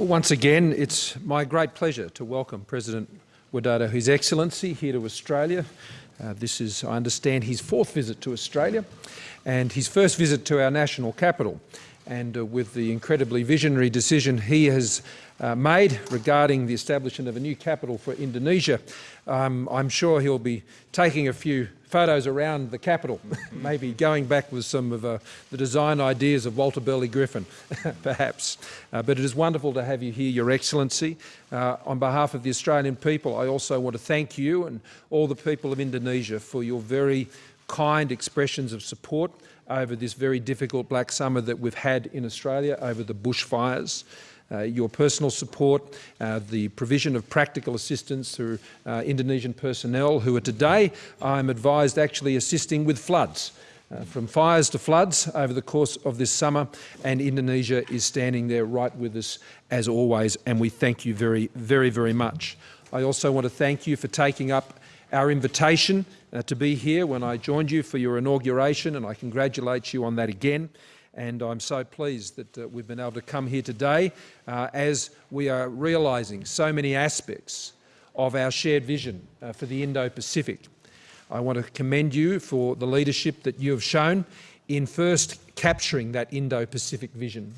Well, once again, it's my great pleasure to welcome President Widodo, His Excellency, here to Australia. Uh, this is, I understand, his fourth visit to Australia and his first visit to our national capital. And uh, with the incredibly visionary decision he has uh, made regarding the establishment of a new capital for Indonesia, um, I'm sure he'll be taking a few photos around the capital, maybe going back with some of uh, the design ideas of Walter Burley Griffin, perhaps. Uh, but it is wonderful to have you here, Your Excellency. Uh, on behalf of the Australian people, I also want to thank you and all the people of Indonesia for your very kind expressions of support over this very difficult black summer that we've had in Australia over the bushfires your personal support, uh, the provision of practical assistance through uh, Indonesian personnel who are today, I'm advised, actually assisting with floods. Uh, from fires to floods over the course of this summer, and Indonesia is standing there right with us as always, and we thank you very, very, very much. I also want to thank you for taking up our invitation uh, to be here when I joined you for your inauguration, and I congratulate you on that again and I'm so pleased that uh, we've been able to come here today uh, as we are realising so many aspects of our shared vision uh, for the Indo-Pacific. I want to commend you for the leadership that you have shown in first capturing that Indo-Pacific vision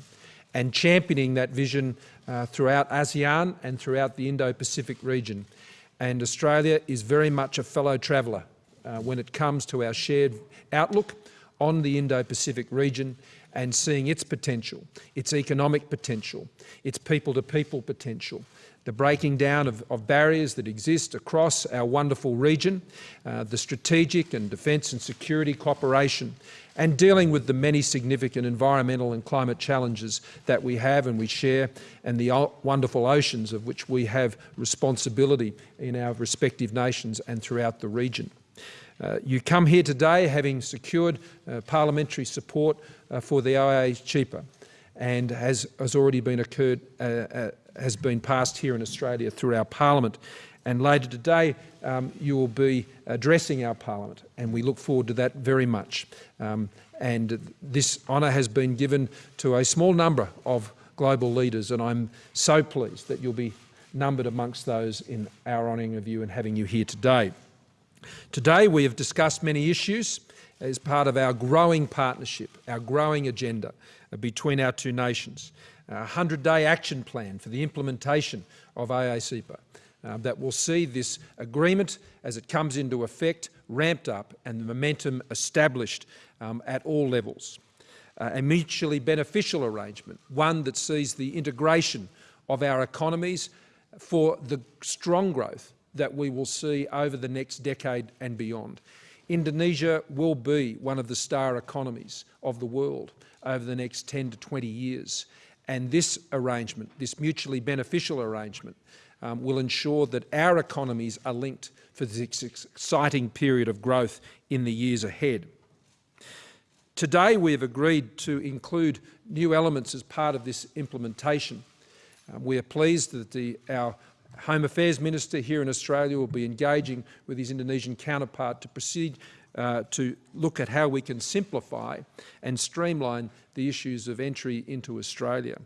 and championing that vision uh, throughout ASEAN and throughout the Indo-Pacific region. And Australia is very much a fellow traveller uh, when it comes to our shared outlook on the Indo-Pacific region and seeing its potential, its economic potential, its people-to-people -people potential, the breaking down of, of, barriers that exist across our wonderful region, uh, the strategic and defence and security cooperation, and dealing with the many significant environmental and climate challenges that we have and we share, and the wonderful oceans of which we have responsibility in our respective nations and throughout the region. Uh, you come here today having secured uh, parliamentary support uh, for the OIA and has, has already been occurred, uh, uh, has been passed here in Australia through our parliament. And later today, um, you will be addressing our parliament, and we look forward to that very much. Um, and this honour has been given to a small number of global leaders, and I'm so pleased that you'll be numbered amongst those in our honouring of you and having you here today. Today we have discussed many issues as part of our growing partnership, our growing agenda between our two nations. A 100-day action plan for the implementation of IACEPA uh, that will see this agreement as it comes into effect ramped up and the momentum established um, at all levels. Uh, a mutually beneficial arrangement, one that sees the integration of our economies for the strong growth that we will see over the next decade and beyond. Indonesia will be one of the star economies of the world over the next 10 to 20 years. And this arrangement, this mutually beneficial arrangement, um, will ensure that our economies are linked for this exciting period of growth in the years ahead. Today we have agreed to include new elements as part of this implementation. Um, we are pleased that the, our Home Affairs Minister here in Australia will be engaging with his Indonesian counterpart to proceed uh, to look at how we can simplify and streamline the issues of entry into Australia.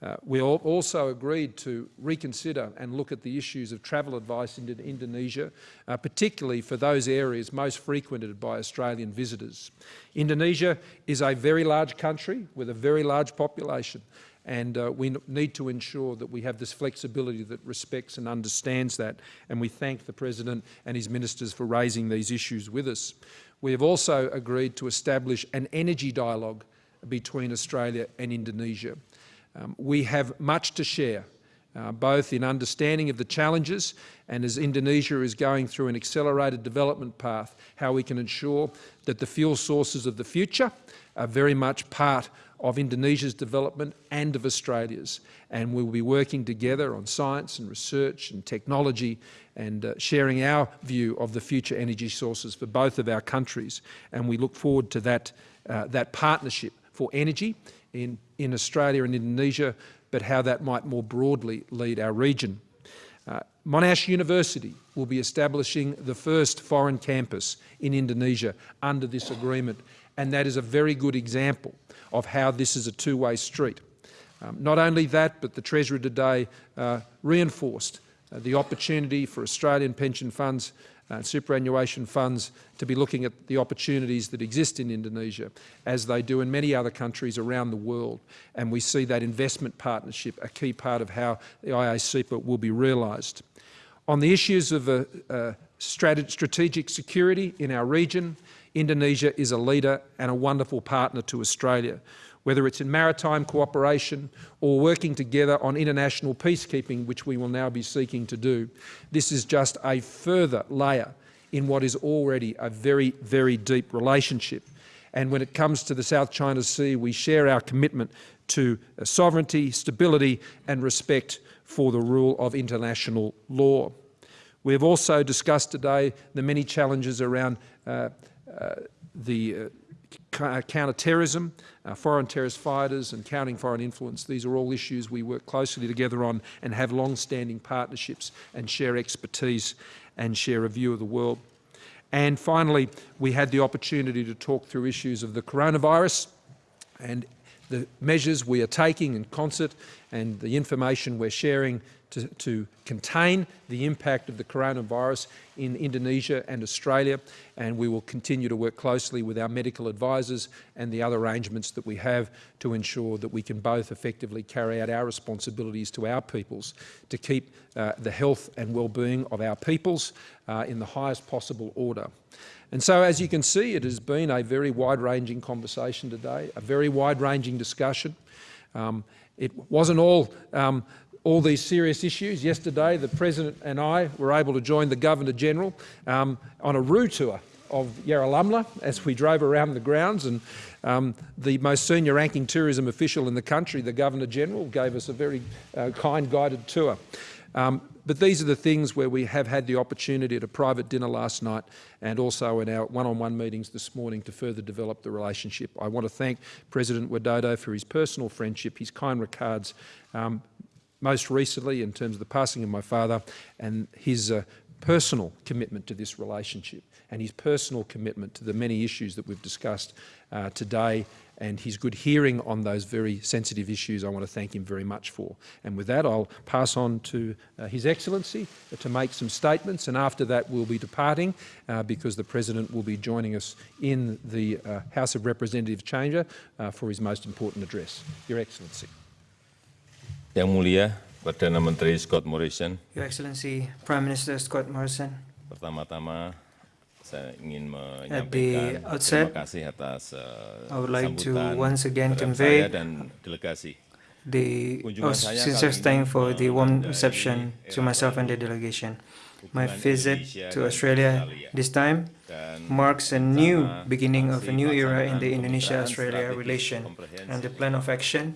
Uh, we also agreed to reconsider and look at the issues of travel advice into Indonesia, uh, particularly for those areas most frequented by Australian visitors. Indonesia is a very large country with a very large population and uh, we need to ensure that we have this flexibility that respects and understands that, and we thank the President and his ministers for raising these issues with us. We have also agreed to establish an energy dialogue between Australia and Indonesia. Um, we have much to share, uh, both in understanding of the challenges and as Indonesia is going through an accelerated development path, how we can ensure that the fuel sources of the future are very much part of Indonesia's development and of Australia's. And we will be working together on science and research and technology and uh, sharing our view of the future energy sources for both of our countries. And we look forward to that, uh, that partnership for energy in, in Australia and Indonesia, but how that might more broadly lead our region. Uh, Monash University will be establishing the first foreign campus in Indonesia under this agreement, and that is a very good example of how this is a two-way street. Um, not only that, but the Treasurer today uh, reinforced uh, the opportunity for Australian pension funds and superannuation funds to be looking at the opportunities that exist in Indonesia, as they do in many other countries around the world. And we see that investment partnership a key part of how the IACEPA will be realised. On the issues of uh, uh, strategic security in our region, Indonesia is a leader and a wonderful partner to Australia whether it's in maritime cooperation or working together on international peacekeeping, which we will now be seeking to do. This is just a further layer in what is already a very, very deep relationship. And when it comes to the South China Sea, we share our commitment to uh, sovereignty, stability and respect for the rule of international law. We have also discussed today the many challenges around uh, uh, the uh, uh, counter-terrorism, uh, foreign terrorist fighters and counting foreign influence. These are all issues we work closely together on and have long-standing partnerships and share expertise and share a view of the world. And finally, we had the opportunity to talk through issues of the coronavirus and the measures we are taking in concert and the information we're sharing to, to, contain the impact of the coronavirus in Indonesia and Australia and we will continue to work closely with our medical advisors and the other arrangements that we have to ensure that we can both effectively carry out our responsibilities to our peoples to keep uh, the health and well-being of our peoples uh, in the highest possible order. And so, as you can see, it has been a very wide-ranging conversation today, a very wide-ranging discussion. Um, it wasn't all um, all these serious issues. Yesterday, the President and I were able to join the Governor-General um, on a roo tour of Yarralumla as we drove around the grounds and um, the most senior ranking tourism official in the country, the Governor-General, gave us a very uh, kind guided tour. Um, but these are the things where we have had the opportunity at a private dinner last night and also in our one-on-one -on -one meetings this morning to further develop the relationship. I want to thank President Widodo for his personal friendship, his kind regards, um, most recently in terms of the passing of my father and his uh, personal commitment to this relationship and his personal commitment to the many issues that we've discussed uh, today and his good hearing on those very sensitive issues I want to thank him very much for. And with that I'll pass on to uh, His Excellency to make some statements and after that we'll be departing uh, because the President will be joining us in the uh, House of Representatives chamber uh, for his most important address. Your Excellency. Yang Mulia Perdana Menteri Scott Morrison. Your Excellency Prime Minister Scott Morrison. Pertama-tama saya ingin At the outset, terima kasih atas uh, I would like to once again convey dan delegasi. the oh, sincere kali thank for the warm reception to myself and the delegation. My visit to Australia this time marks a new beginning of a new era in the Indonesia-Australia relation and the plan of action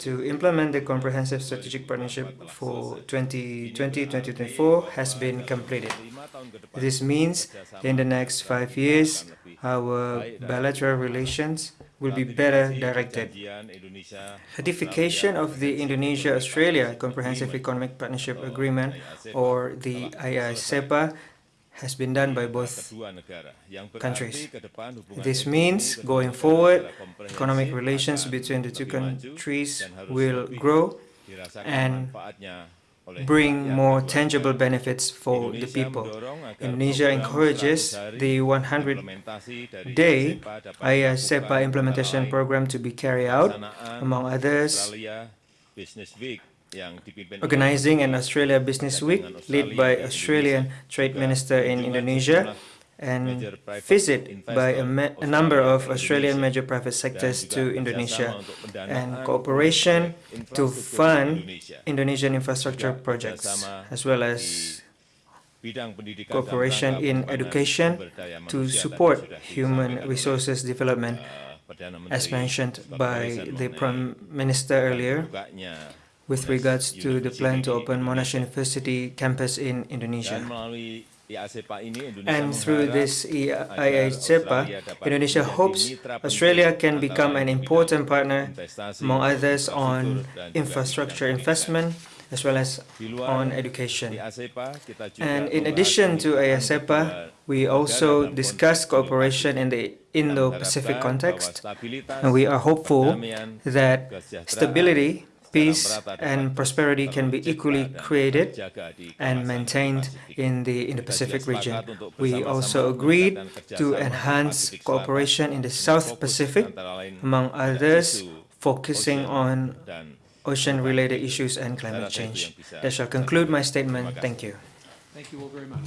to implement the comprehensive strategic partnership for 2020-2024 has been completed. This means in the next five years, our bilateral relations will be better directed. Ratification of the Indonesia-Australia Comprehensive Economic Partnership Agreement, or the IACEPA, has been done by both kedua negara yang berarti countries. ke depan hubungan This means, going forward, economic relations between the two countries will grow and bring more tangible benefits for the people. Indonesia encourages the 100 implementasi dari day SEPA dapat IACEPA dilakukan implementation program to be carried out, among others, Australia Business Week yang dipimpin oleh organizing an Australia Business Week led by Australian Trade Minister in Indonesia and visit by a, a number of Australian major private sectors to Indonesia and cooperation to fund Indonesian infrastructure projects as well as bidang pendidikan dalam cooperation in education to support human resources development uh, as mentioned by the Prime Minister earlier with regards to the plan to open Monash University campus in Indonesia. melalui IACEPA ini Indonesia And through this IACEPA, Indonesia hopes Australia can become an important partner, among others, on infrastruktur, dan juga infrastructure investment as well as on education. IACEPA, kita juga And in addition to IACEPA, we also discuss cooperation in the Indo-Pacific context, and we are hopeful that stability peace and prosperity can be equally created and maintained in the Indo-Pacific region. We also agreed to enhance cooperation in the South Pacific, among others, focusing on ocean-related issues and climate change. That shall conclude my statement. Thank you. Thank you all very much.